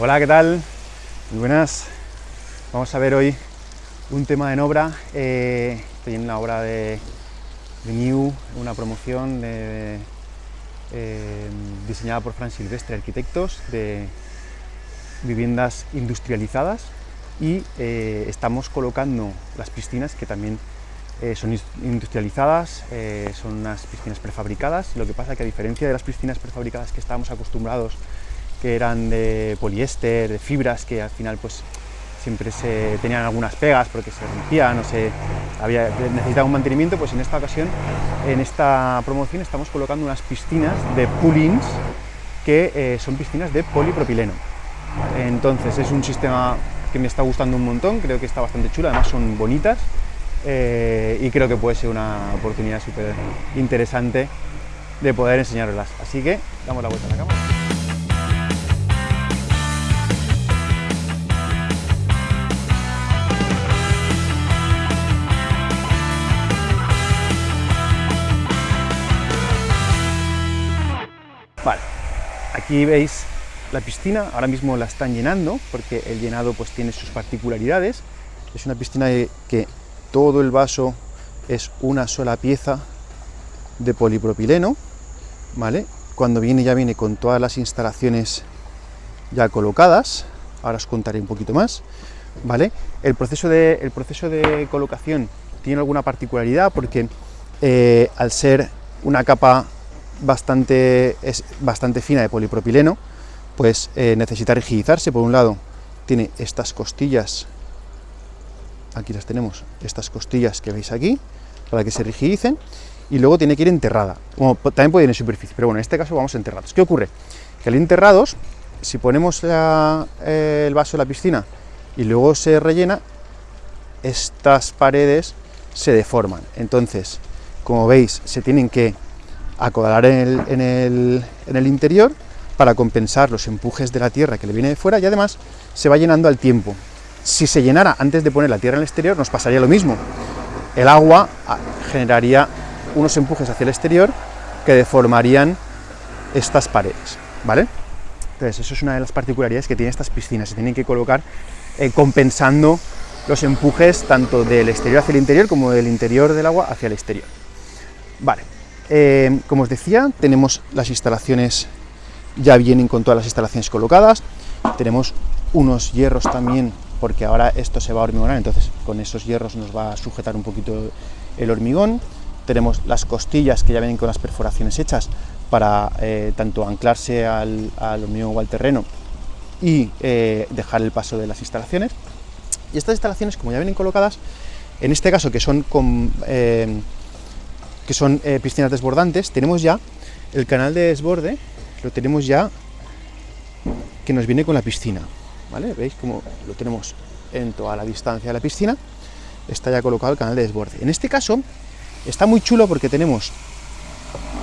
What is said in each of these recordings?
Hola, ¿qué tal? Muy buenas. Vamos a ver hoy un tema en obra. Eh, estoy en la obra de, New, una promoción de, eh, diseñada por Fran Silvestre Arquitectos de viviendas industrializadas y eh, estamos colocando las piscinas que también son industrializadas, son unas piscinas prefabricadas, lo que pasa que a diferencia de las piscinas prefabricadas que estábamos acostumbrados, que eran de poliéster, de fibras, que al final pues siempre se tenían algunas pegas porque se rompían o se había, necesitaba un mantenimiento, pues en esta ocasión, en esta promoción estamos colocando unas piscinas de pullins que eh, son piscinas de polipropileno. Entonces es un sistema que me está gustando un montón, creo que está bastante chulo, además son bonitas, eh, y creo que puede ser una oportunidad súper interesante de poder enseñaroslas. Así que damos la vuelta a la cámara. Vale, aquí veis la piscina, ahora mismo la están llenando, porque el llenado pues tiene sus particularidades. Es una piscina que todo el vaso es una sola pieza de polipropileno, ¿vale? Cuando viene ya viene con todas las instalaciones ya colocadas, ahora os contaré un poquito más, ¿vale? El proceso de, el proceso de colocación tiene alguna particularidad porque eh, al ser una capa bastante, es bastante fina de polipropileno, pues eh, necesita rigidizarse, por un lado tiene estas costillas aquí las tenemos, estas costillas que veis aquí, para que se rigidicen, y luego tiene que ir enterrada, como también puede ir en superficie, pero bueno, en este caso vamos enterrados. ¿Qué ocurre? Que al enterrados, si ponemos eh, el vaso en la piscina y luego se rellena, estas paredes se deforman, entonces, como veis, se tienen que el, en el, en el interior para compensar los empujes de la tierra que le viene de fuera y además se va llenando al tiempo, si se llenara antes de poner la tierra en el exterior, nos pasaría lo mismo. El agua ah, generaría unos empujes hacia el exterior que deformarían estas paredes, ¿vale? Entonces, eso es una de las particularidades que tienen estas piscinas, se tienen que colocar eh, compensando los empujes tanto del exterior hacia el interior como del interior del agua hacia el exterior. Vale, eh, como os decía, tenemos las instalaciones, ya vienen con todas las instalaciones colocadas, tenemos unos hierros también porque ahora esto se va a hormigonar, entonces con esos hierros nos va a sujetar un poquito el hormigón. Tenemos las costillas que ya vienen con las perforaciones hechas para eh, tanto anclarse al, hormigón o al terreno y eh, dejar el paso de las instalaciones. Y estas instalaciones, como ya vienen colocadas, en este caso que son, con, que son piscinas desbordantes, tenemos ya el canal de desborde, lo tenemos ya que nos viene con la piscina. ¿vale? ¿Veis cómo lo tenemos en toda la distancia de la piscina? Está ya colocado el canal de desborde. En este caso está muy chulo porque tenemos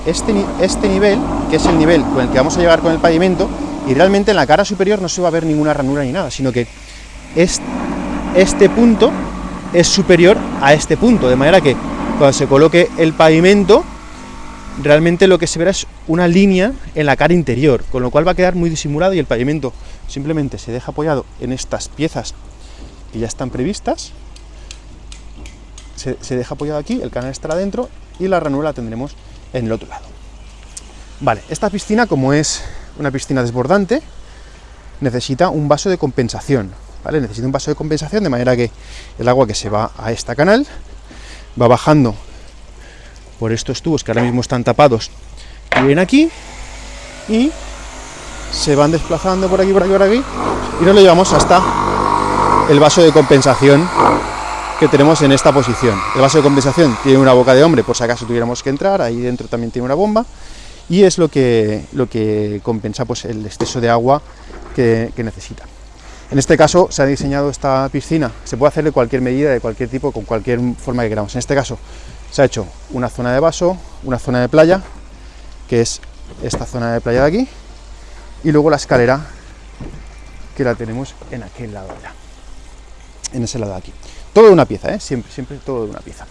este, este nivel, que es el nivel con el que vamos a llegar con el pavimento, y realmente en la cara superior no se va a ver ninguna ranura ni nada, sino que este punto es superior a este punto, de manera que cuando se coloque el pavimento, realmente lo que se verá es una línea en la cara interior, con lo cual va a quedar muy disimulado y el pavimento simplemente se deja apoyado en estas piezas que ya están previstas, se, deja apoyado aquí, el canal estará dentro y la ranura la tendremos en el otro lado. Vale, esta piscina, como es una piscina desbordante, necesita un vaso de compensación, ¿vale? Necesita un vaso de compensación de manera que el agua que se va a este canal va bajando. Por estos tubos que ahora mismo están tapados. Vienen aquí y se van desplazando por aquí, por aquí, por aquí. Y nos lo llevamos hasta el vaso de compensación que tenemos en esta posición. El vaso de compensación tiene una boca de hombre, por si acaso tuviéramos que entrar, ahí dentro también tiene una bomba, y es lo que, lo que compensa pues, el exceso de agua que, que necesita. En este caso se ha diseñado esta piscina, se puede hacer de cualquier medida, de cualquier tipo, con cualquier forma que queramos. En este caso se ha hecho una zona de vaso, una zona de playa, que es esta zona de playa de aquí, y luego la escalera que la tenemos en aquel lado allá, en ese lado de aquí. Todo de una pieza, ¿eh? siempre, siempre todo de una pieza.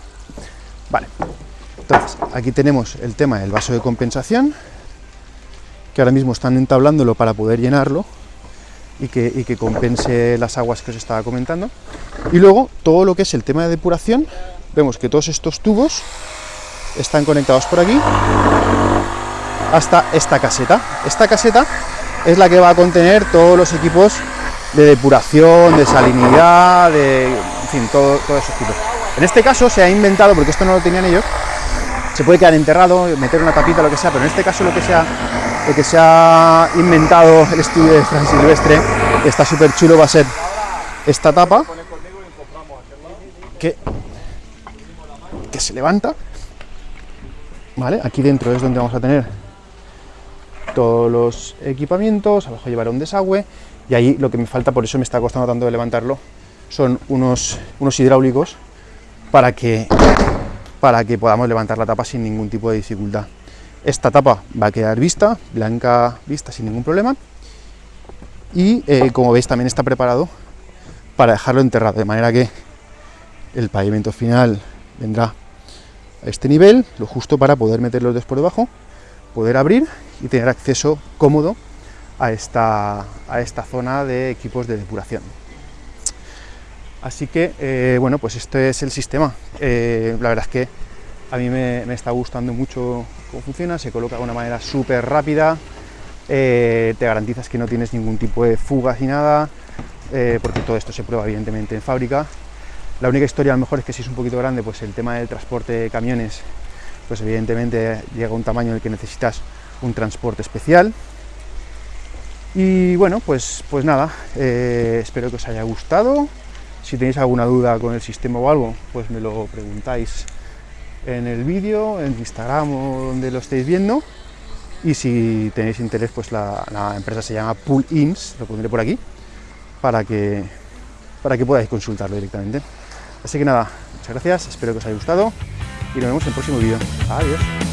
Vale, entonces aquí tenemos el tema del vaso de compensación, que ahora mismo están entablándolo para poder llenarlo, y que, y que compense las aguas que os estaba comentando. Y luego todo lo que es el tema de depuración, vemos que todos estos tubos están conectados por aquí hasta esta caseta. Esta caseta es la que va a contener todos los equipos de depuración, de salinidad, de, en fin, todo, todos esos tipos. En este caso se ha inventado, porque esto no lo tenían ellos, se puede quedar enterrado, meter una tapita, lo que sea, pero en este caso lo que se ha, lo que se ha inventado el estudio de Fran Silvestre, está súper chulo, va a ser esta tapa, que, que se levanta, ¿vale? Aquí dentro es donde vamos a tener todos los equipamientos, abajo llevará un desagüe, y ahí lo que me falta, por eso me está costando tanto de levantarlo, son unos, unos hidráulicos para que, para que podamos levantar la tapa sin ningún tipo de dificultad. Esta tapa va a quedar vista, blanca vista sin ningún problema, y eh, como veis también está preparado para dejarlo enterrado, de manera que el pavimento final vendrá a este nivel, lo justo para poder meterlos después debajo, poder abrir y tener acceso cómodo a esta, a esta zona de equipos de depuración. Así que, eh, bueno, pues este es el sistema. Eh, la verdad es que a mí me, está gustando mucho cómo funciona, se coloca de una manera súper rápida, eh, te garantizas que no tienes ningún tipo de fugas ni nada, porque todo esto se prueba evidentemente en fábrica. La única historia a lo mejor es que si es un poquito grande, pues el tema del transporte de camiones, pues evidentemente llega a un tamaño en el que necesitas un transporte especial, y bueno, pues, pues nada, eh, espero que os haya gustado. Si tenéis alguna duda con el sistema o algo, pues me lo preguntáis en el vídeo, en Instagram o donde lo estéis viendo. Y si tenéis interés, pues la, empresa se llama Pool Ins, lo pondré por aquí, para que, para que podáis consultarlo directamente. Así que nada, muchas gracias, espero que os haya gustado y nos vemos en el próximo vídeo. Adiós.